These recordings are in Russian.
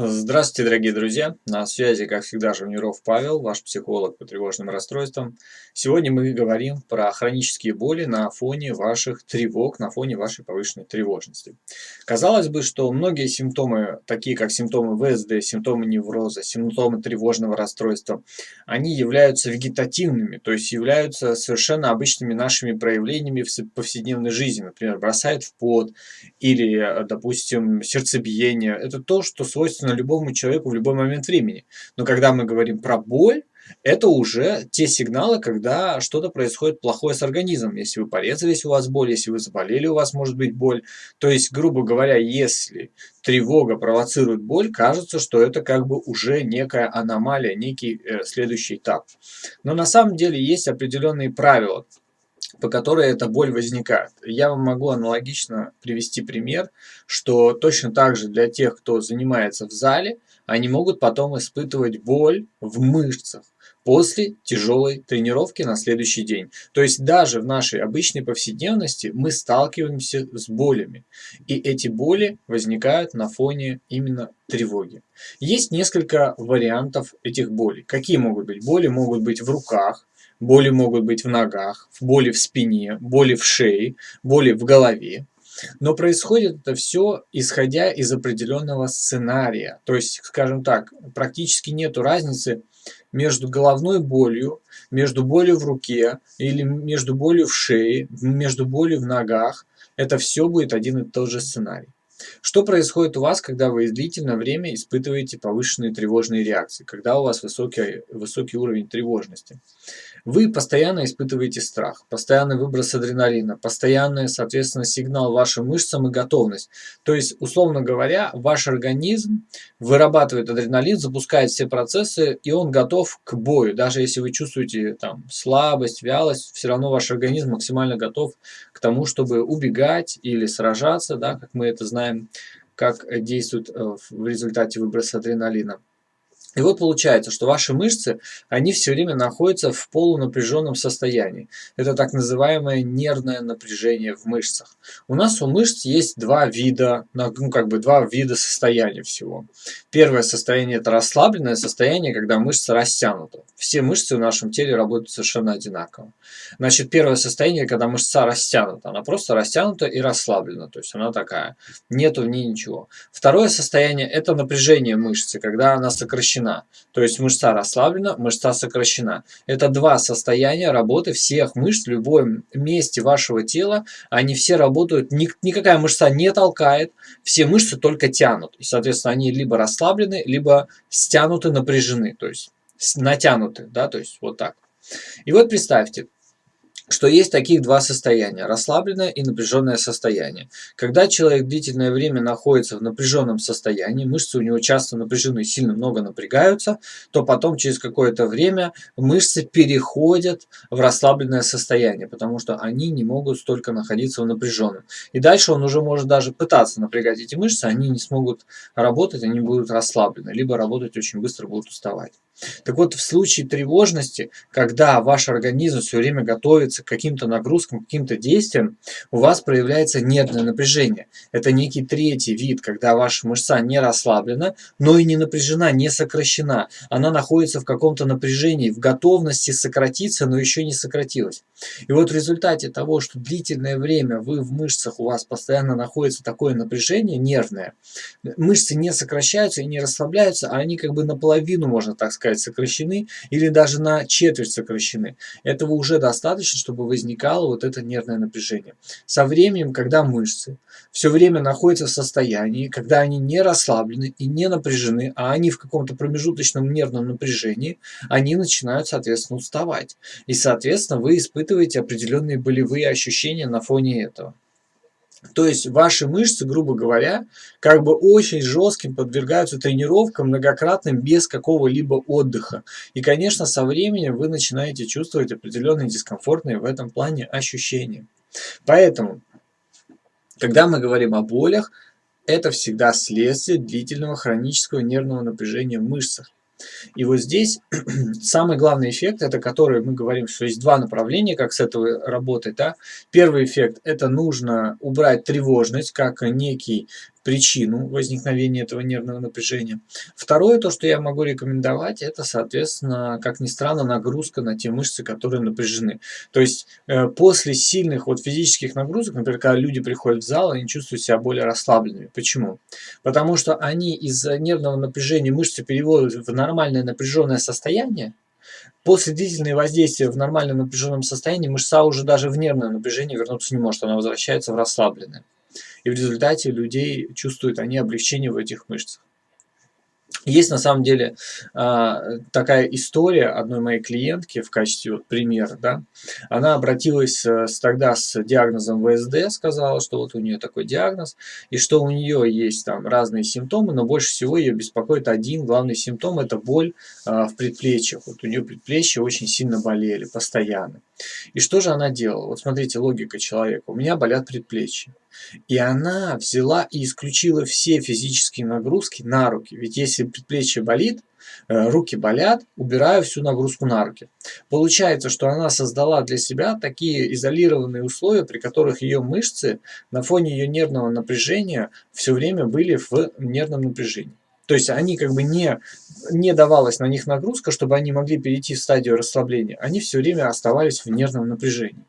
Здравствуйте, дорогие друзья! На связи, как всегда, Жавниров Павел, ваш психолог по тревожным расстройствам. Сегодня мы говорим про хронические боли на фоне ваших тревог, на фоне вашей повышенной тревожности. Казалось бы, что многие симптомы, такие как симптомы ВСД, симптомы невроза, симптомы тревожного расстройства, они являются вегетативными, то есть являются совершенно обычными нашими проявлениями в повседневной жизни. Например, бросает в пот или, допустим, сердцебиение. Это то, что свойственно свойственно любому человеку в любой момент времени. Но когда мы говорим про боль, это уже те сигналы, когда что-то происходит плохое с организмом. Если вы порезались, у вас боль, если вы заболели, у вас может быть боль. То есть, грубо говоря, если тревога провоцирует боль, кажется, что это как бы уже некая аномалия, некий э, следующий этап. Но на самом деле есть определенные правила, по которой эта боль возникает. Я вам могу аналогично привести пример, что точно так же для тех, кто занимается в зале, они могут потом испытывать боль в мышцах после тяжелой тренировки на следующий день. То есть даже в нашей обычной повседневности мы сталкиваемся с болями. И эти боли возникают на фоне именно тревоги. Есть несколько вариантов этих болей. Какие могут быть? Боли могут быть в руках, Боли могут быть в ногах, боли в спине, боли в шее, боли в голове. Но происходит это все исходя из определенного сценария. То есть, скажем так, практически нет разницы между головной болью, между болью в руке или между болью в шее, между болью в ногах. Это все будет один и тот же сценарий. Что происходит у вас, когда вы длительное время испытываете повышенные тревожные реакции, когда у вас высокий, высокий уровень тревожности? Вы постоянно испытываете страх, постоянный выброс адреналина, постоянный, соответственно, сигнал вашим мышцам и готовность. То есть, условно говоря, ваш организм вырабатывает адреналин, запускает все процессы, и он готов к бою. Даже если вы чувствуете там слабость, вялость, все равно ваш организм максимально готов к тому, чтобы убегать или сражаться, да, как мы это знаем, как действует э, в результате выброса адреналина. И вот получается, что ваши мышцы, они все время находятся в полунапряженном состоянии. Это так называемое нервное напряжение в мышцах. У нас у мышц есть два вида, ну как бы два вида состояния всего. Первое состояние это расслабленное состояние, когда мышцы растянуты. Все мышцы в нашем теле работают совершенно одинаково. Значит, первое состояние, когда мышца растянута. Она просто растянута и расслаблена. То есть она такая. Нету в ней ничего. Второе состояние это напряжение мышцы, когда она сокращена сокращена. То есть мышца расслаблена, мышца сокращена. Это два состояния работы всех мышц в любом месте вашего тела. Они все работают, никакая мышца не толкает, все мышцы только тянут. И, соответственно, они либо расслаблены, либо стянуты, напряжены. То есть натянуты, да, то есть вот так. И вот представьте, что есть таких два состояния – расслабленное и напряженное состояние. Когда человек длительное время находится в напряженном состоянии, мышцы у него часто напряжены, сильно много напрягаются, то потом через какое-то время мышцы переходят в расслабленное состояние, потому что они не могут столько находиться в напряженном. И дальше он уже может даже пытаться напрягать эти мышцы, они не смогут работать, они будут расслаблены, либо работать очень быстро будут уставать. Так вот, в случае тревожности, когда ваш организм все время готовится к каким-то нагрузкам, к каким-то действиям, у вас проявляется нервное напряжение. Это некий третий вид, когда ваша мышца не расслаблена, но и не напряжена, не сокращена. Она находится в каком-то напряжении, в готовности сократиться, но еще не сократилась. И вот в результате того, что длительное время вы в мышцах, у вас постоянно находится такое напряжение нервное, мышцы не сокращаются и не расслабляются, а они как бы наполовину, можно так сказать, сказать, сокращены или даже на четверть сокращены. Этого уже достаточно, чтобы возникало вот это нервное напряжение. Со временем, когда мышцы все время находятся в состоянии, когда они не расслаблены и не напряжены, а они в каком-то промежуточном нервном напряжении, они начинают, соответственно, уставать. И, соответственно, вы испытываете определенные болевые ощущения на фоне этого. То есть ваши мышцы, грубо говоря, как бы очень жестким подвергаются тренировкам многократным без какого-либо отдыха. И, конечно, со временем вы начинаете чувствовать определенные дискомфортные в этом плане ощущения. Поэтому, когда мы говорим о болях, это всегда следствие длительного хронического нервного напряжения в мышцах. И вот здесь самый главный эффект, это который мы говорим, что есть два направления, как с этого работать. Да? Первый эффект, это нужно убрать тревожность, как некий причину возникновения этого нервного напряжения. Второе, то, что я могу рекомендовать, это, соответственно, как ни странно, нагрузка на те мышцы, которые напряжены. То есть э, после сильных вот физических нагрузок, например, когда люди приходят в зал, они чувствуют себя более расслабленными. Почему? Потому что они из-за нервного напряжения мышцы переводят в нормальное напряженное состояние, После длительного воздействия в нормальном напряженном состоянии мышца уже даже в нервное напряжение вернуться не может, она возвращается в расслабленное. И в результате людей чувствуют они облегчение в этих мышцах. Есть на самом деле а, такая история одной моей клиентки в качестве вот примера. Да? Она обратилась э, с, тогда с диагнозом ВСД, сказала, что вот у нее такой диагноз, и что у нее есть там разные симптомы, но больше всего ее беспокоит один главный симптом – это боль а, в предплечьях. Вот у нее предплечья очень сильно болели, постоянно. И что же она делала? Вот смотрите, логика человека. У меня болят предплечья. И она взяла и исключила все физические нагрузки на руки. Ведь если предплечье болит, э, руки болят, убираю всю нагрузку на руки. Получается, что она создала для себя такие изолированные условия, при которых ее мышцы на фоне ее нервного напряжения все время были в нервном напряжении. То есть они как бы не, не давалась на них нагрузка, чтобы они могли перейти в стадию расслабления. Они все время оставались в нервном напряжении.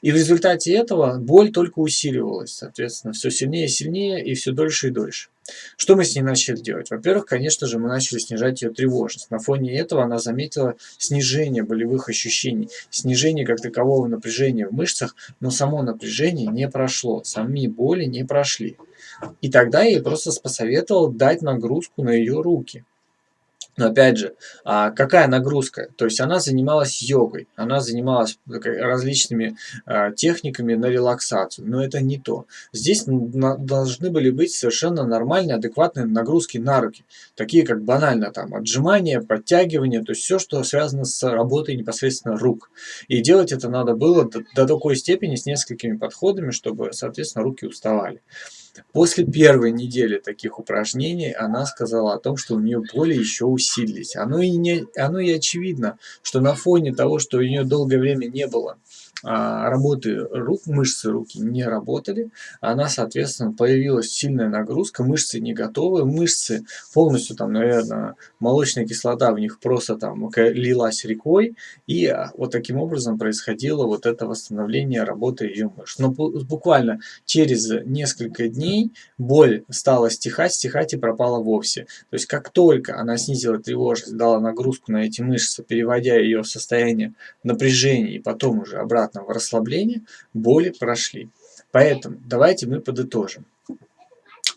И в результате этого боль только усиливалась, соответственно, все сильнее и сильнее, и все дольше и дольше. Что мы с ней начали делать? Во-первых, конечно же, мы начали снижать ее тревожность. На фоне этого она заметила снижение болевых ощущений, снижение как такового напряжения в мышцах, но само напряжение не прошло, сами боли не прошли. И тогда я ей просто посоветовал дать нагрузку на ее руки. Но опять же, а какая нагрузка? То есть она занималась йогой, она занималась различными а, техниками на релаксацию, но это не то. Здесь должны были быть совершенно нормальные, адекватные нагрузки на руки, такие как банально там отжимания, подтягивания, то есть все, что связано с работой непосредственно рук. И делать это надо было до, до такой степени с несколькими подходами, чтобы, соответственно, руки уставали. После первой недели таких упражнений она сказала о том, что у нее боли еще усилились. Оно и, не, оно и очевидно, что на фоне того, что у нее долгое время не было работы рук, мышцы руки не работали, она, соответственно, появилась сильная нагрузка, мышцы не готовы, мышцы полностью там, наверное, молочная кислота в них просто там лилась рекой, и а, вот таким образом происходило вот это восстановление работы ее мышц. Но буквально через несколько дней боль стала стихать, стихать и пропала вовсе. То есть как только она снизила тревожность, дала нагрузку на эти мышцы, переводя ее в состояние напряжения и потом уже обратно обратного расслабления боли прошли. Поэтому давайте мы подытожим.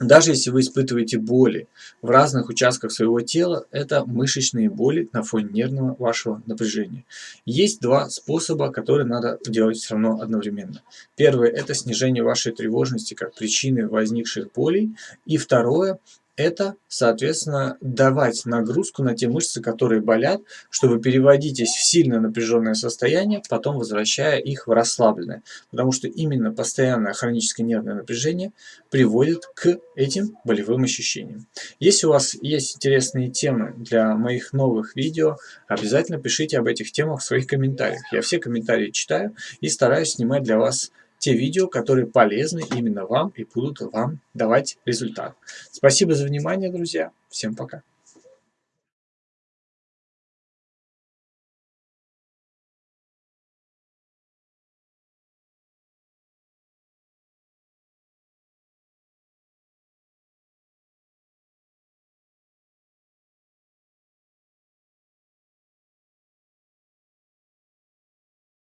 Даже если вы испытываете боли в разных участках своего тела, это мышечные боли на фоне нервного вашего напряжения. Есть два способа, которые надо делать все равно одновременно. Первое – это снижение вашей тревожности как причины возникших болей. И второе это, соответственно, давать нагрузку на те мышцы, которые болят, чтобы переводитесь в сильно напряженное состояние, потом возвращая их в расслабленное. Потому что именно постоянное хроническое нервное напряжение приводит к этим болевым ощущениям. Если у вас есть интересные темы для моих новых видео, обязательно пишите об этих темах в своих комментариях. Я все комментарии читаю и стараюсь снимать для вас те видео, которые полезны именно вам и будут вам давать результат. Спасибо за внимание, друзья. Всем пока.